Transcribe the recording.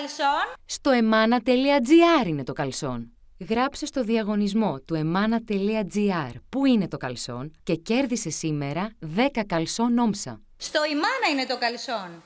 καλσόν; Στο emana.gr είναι το καλσόν. Γράψε στο διαγωνισμό του emana.gr που είναι το καλσόν και κέρδισε σήμερα 10 καλσόν όμσα. Στο ημάνα είναι το καλσόν.